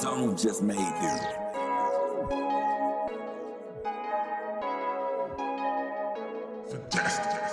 Don't just made this. Fantastic.